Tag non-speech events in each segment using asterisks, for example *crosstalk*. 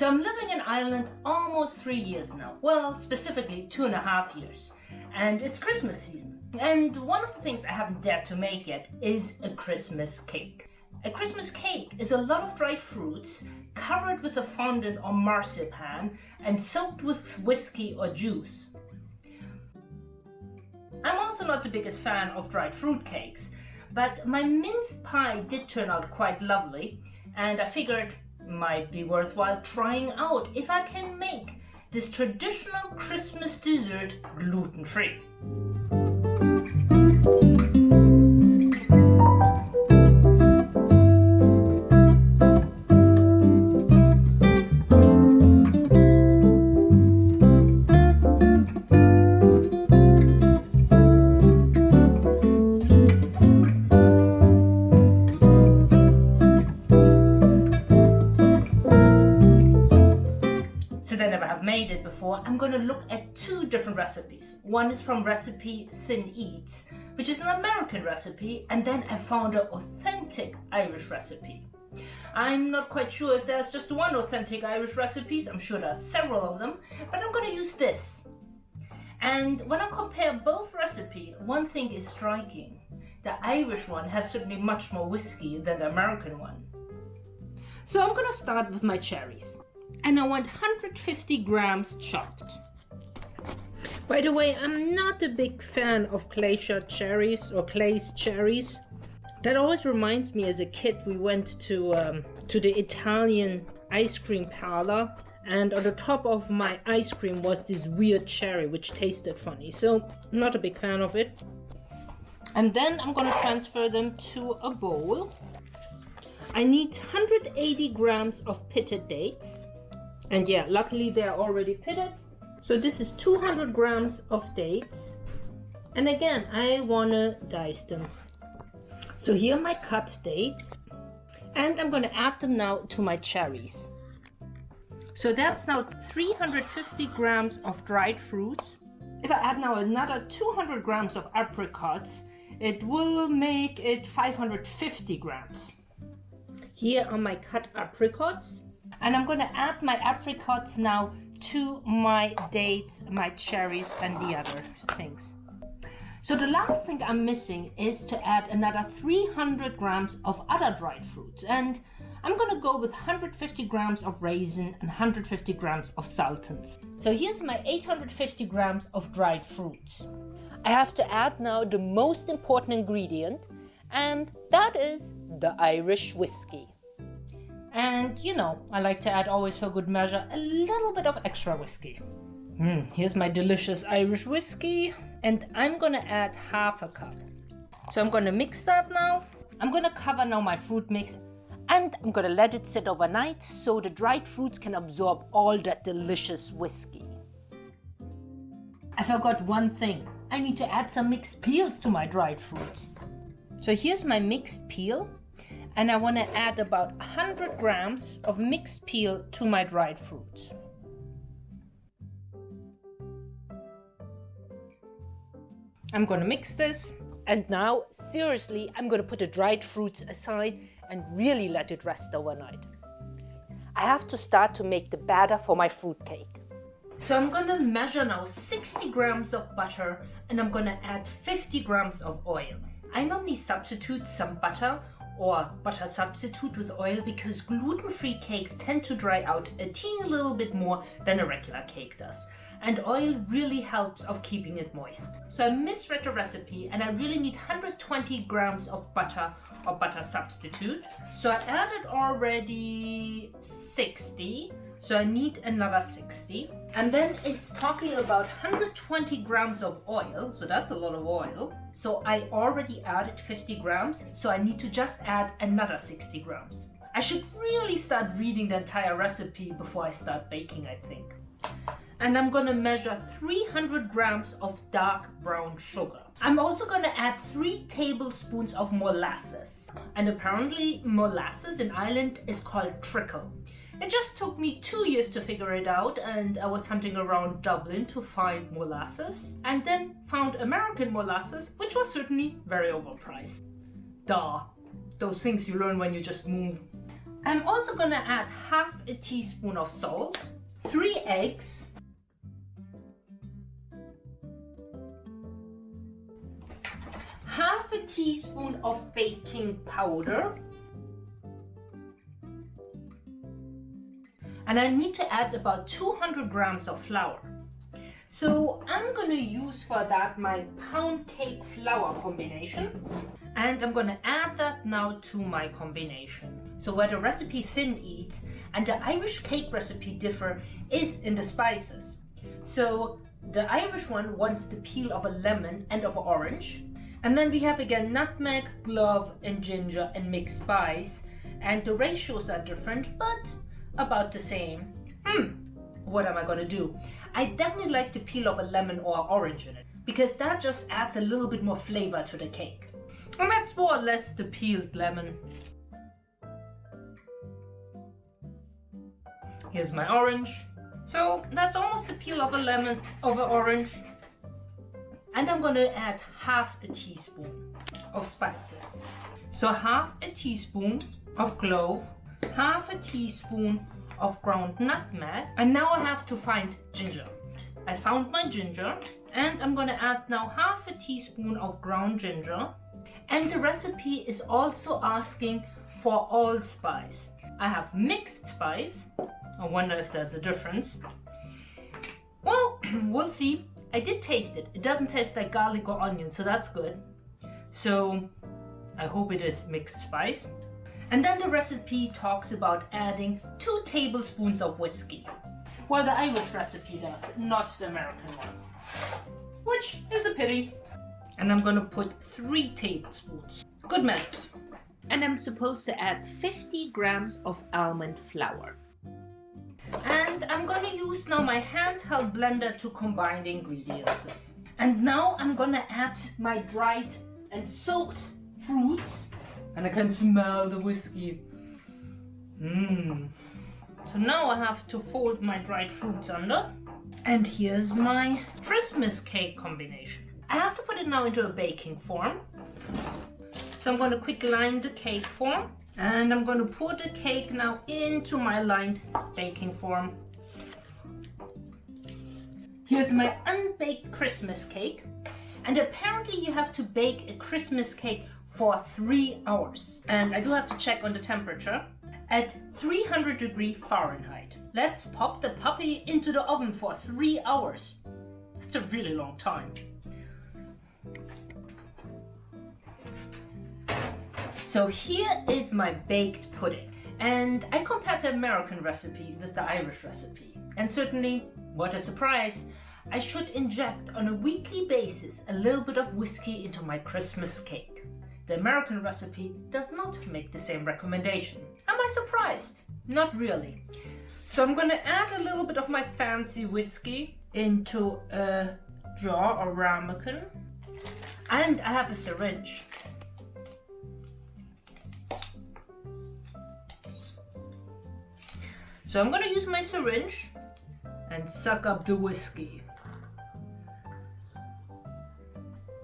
So I'm living in Ireland almost three years now. Well, specifically two and a half years. And it's Christmas season. And one of the things I haven't dared to make yet is a Christmas cake. A Christmas cake is a lot of dried fruits covered with a fondant or marzipan and soaked with whiskey or juice. I'm also not the biggest fan of dried fruit cakes, but my minced pie did turn out quite lovely and I figured might be worthwhile trying out if I can make this traditional Christmas dessert gluten-free. Recipes. One is from Recipe Thin Eats, which is an American recipe, and then I found an authentic Irish recipe. I'm not quite sure if there's just one authentic Irish recipes, I'm sure there are several of them, but I'm going to use this. And when I compare both recipes, one thing is striking. The Irish one has certainly much more whiskey than the American one. So I'm going to start with my cherries and I want 150 grams chopped. By the way, I'm not a big fan of shot cherries or glacé cherries. That always reminds me as a kid we went to um, to the Italian ice cream parlor and on the top of my ice cream was this weird cherry which tasted funny so I'm not a big fan of it and then I'm gonna transfer them to a bowl I need 180 grams of pitted dates and yeah, luckily they're already pitted. So this is 200 grams of dates. And again, I wanna dice them. So here are my cut dates. And I'm gonna add them now to my cherries. So that's now 350 grams of dried fruits. If I add now another 200 grams of apricots, it will make it 550 grams. Here are my cut apricots. And I'm to add my apricots now to my dates, my cherries and the other things. So the last thing I'm missing is to add another 300 grams of other dried fruits. And I'm gonna go with 150 grams of raisin and 150 grams of sultans. So here's my 850 grams of dried fruits. I have to add now the most important ingredient and that is the Irish whiskey. And you know, I like to add always for good measure a little bit of extra whiskey. Mm, here's my delicious Irish whiskey and I'm gonna add half a cup. So I'm gonna mix that now. I'm gonna cover now my fruit mix and I'm gonna let it sit overnight so the dried fruits can absorb all that delicious whiskey. I forgot one thing. I need to add some mixed peels to my dried fruits. So here's my mixed peel and I want to add about 100 grams of mixed peel to my dried fruits. I'm going to mix this and now seriously I'm going to put the dried fruits aside and really let it rest overnight. I have to start to make the batter for my fruit cake. So I'm going to measure now 60 grams of butter and I'm going to add 50 grams of oil. I normally substitute some butter or butter substitute with oil because gluten-free cakes tend to dry out a teeny little bit more than a regular cake does. And oil really helps of keeping it moist. So I misread the recipe and I really need 120 grams of butter or butter substitute. So I added already 60 so I need another 60. And then it's talking about 120 grams of oil. So that's a lot of oil. So I already added 50 grams. So I need to just add another 60 grams. I should really start reading the entire recipe before I start baking, I think. And I'm gonna measure 300 grams of dark brown sugar. I'm also gonna add three tablespoons of molasses. And apparently molasses in Ireland is called treacle. It just took me two years to figure it out and I was hunting around Dublin to find molasses and then found American molasses which was certainly very overpriced. Duh, those things you learn when you just move. I'm also gonna add half a teaspoon of salt, three eggs, half a teaspoon of baking powder, and I need to add about 200 grams of flour. So I'm gonna use for that my pound cake flour combination and I'm gonna add that now to my combination. So where the RecipeTin Eats and the Irish cake recipe differ is in the spices. So the Irish one wants the peel of a lemon and of an orange. And then we have again nutmeg, clove and ginger and mixed spice. And the ratios are different, but about the same. Hmm, what am I gonna do? I definitely like the peel of a lemon or orange in it because that just adds a little bit more flavor to the cake. And that's more or less the peeled lemon. Here's my orange. So that's almost the peel of a lemon of an orange. And I'm gonna add half a teaspoon of spices. So half a teaspoon of clove, half a teaspoon of ground nutmeg. And now I have to find ginger. I found my ginger and I'm gonna add now half a teaspoon of ground ginger. And the recipe is also asking for allspice. I have mixed spice. I wonder if there's a difference. Well, *clears throat* we'll see. I did taste it. It doesn't taste like garlic or onion, so that's good. So I hope it is mixed spice. And then the recipe talks about adding two tablespoons of whiskey. Well, the Irish recipe does, not the American one. Which is a pity. And I'm gonna put three tablespoons. Good manners. And I'm supposed to add 50 grams of almond flour. And I'm gonna use now my handheld blender to combine the ingredients. And now I'm gonna add my dried and soaked fruits and I can smell the whiskey. Mmm. So now I have to fold my dried fruits under. And here's my Christmas cake combination. I have to put it now into a baking form. So I'm going to quick line the cake form. And I'm going to pour the cake now into my lined baking form. Here's my unbaked Christmas cake. And apparently you have to bake a Christmas cake for three hours. And I do have to check on the temperature at 300 degree Fahrenheit. Let's pop the puppy into the oven for three hours. That's a really long time. So here is my baked pudding. And I compared the American recipe with the Irish recipe. And certainly, what a surprise, I should inject on a weekly basis a little bit of whiskey into my Christmas cake. The American recipe does not make the same recommendation. Am I surprised? Not really. So I'm gonna add a little bit of my fancy whiskey into a jar or ramekin. And I have a syringe. So I'm gonna use my syringe and suck up the whiskey.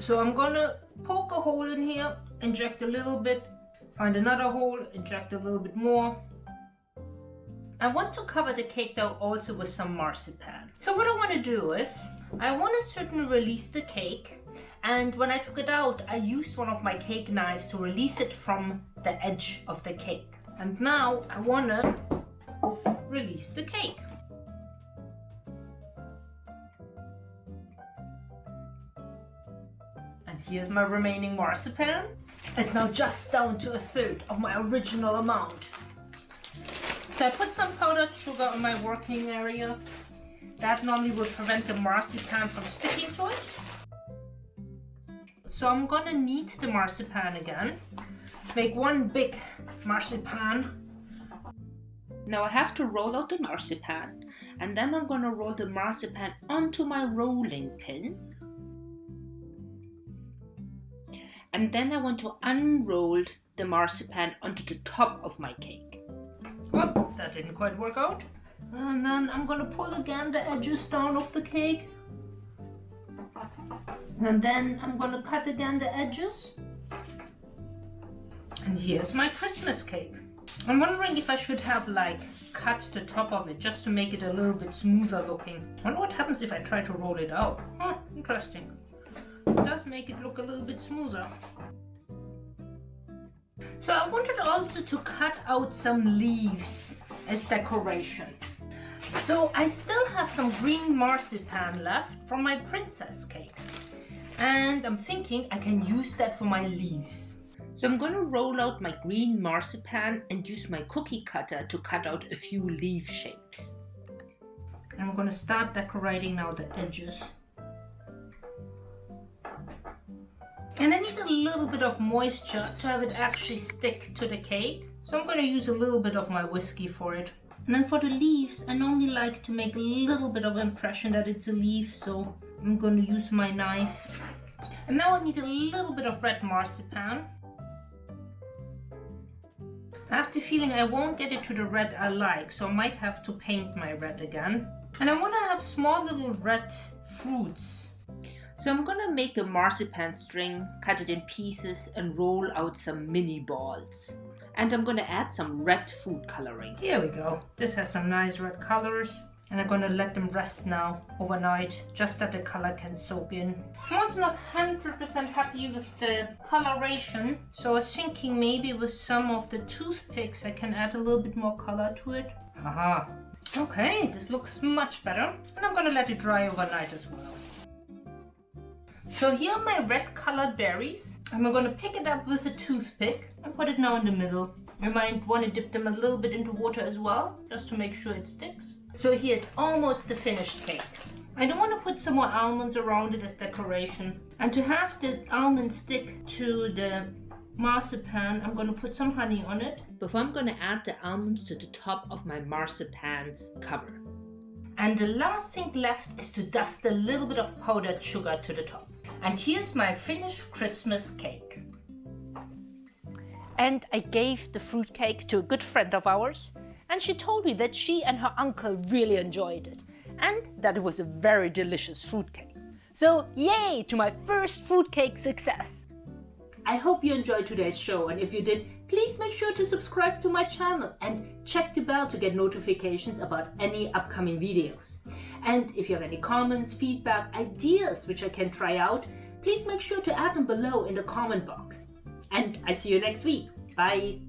So I'm gonna poke a hole in here inject a little bit, find another hole, inject a little bit more. I want to cover the cake dough also with some marzipan. So what I want to do is, I want to certainly release the cake and when I took it out, I used one of my cake knives to release it from the edge of the cake. And now I want to release the cake. Here's my remaining marzipan. It's now just down to a third of my original amount. So I put some powdered sugar on my working area. That normally will prevent the marzipan from sticking to it. So I'm gonna knead the marzipan again. Make one big marzipan. Now I have to roll out the marzipan and then I'm gonna roll the marzipan onto my rolling pin and then I want to unroll the marzipan onto the top of my cake. Well, that didn't quite work out. And then I'm gonna pull again the edges down of the cake. And then I'm gonna cut again the edges. And here's my Christmas cake. I'm wondering if I should have like cut the top of it just to make it a little bit smoother looking. I wonder what happens if I try to roll it out. Huh, interesting. Does make it look a little bit smoother. So I wanted also to cut out some leaves as decoration. So I still have some green marzipan left from my princess cake. And I'm thinking I can use that for my leaves. So I'm going to roll out my green marzipan and use my cookie cutter to cut out a few leaf shapes. And I'm going to start decorating now the edges. And I need a little bit of moisture to have it actually stick to the cake. So I'm going to use a little bit of my whiskey for it. And then for the leaves, I normally like to make a little bit of impression that it's a leaf. So I'm going to use my knife. And now I need a little bit of red marzipan. I have the feeling I won't get it to the red I like, so I might have to paint my red again. And I want to have small little red fruits. So I'm gonna make a marzipan string, cut it in pieces and roll out some mini balls. And I'm gonna add some red food coloring. Here we go. This has some nice red colors and I'm gonna let them rest now overnight just that the color can soak in. I was not 100% happy with the coloration so I was thinking maybe with some of the toothpicks I can add a little bit more color to it. Haha. Okay, this looks much better and I'm gonna let it dry overnight as well. So here are my red colored berries. I'm going to pick it up with a toothpick and put it now in the middle. You might want to dip them a little bit into water as well, just to make sure it sticks. So here's almost the finished cake. I don't want to put some more almonds around it as decoration. And to have the almond stick to the marzipan, I'm going to put some honey on it. Before I'm going to add the almonds to the top of my marzipan cover. And the last thing left is to dust a little bit of powdered sugar to the top. And here's my finished Christmas cake. And I gave the fruitcake to a good friend of ours, and she told me that she and her uncle really enjoyed it, and that it was a very delicious fruitcake. So yay to my first fruitcake success! I hope you enjoyed today's show, and if you did, please make sure to subscribe to my channel and check the bell to get notifications about any upcoming videos. And if you have any comments, feedback, ideas which I can try out, please make sure to add them below in the comment box. And I see you next week. Bye!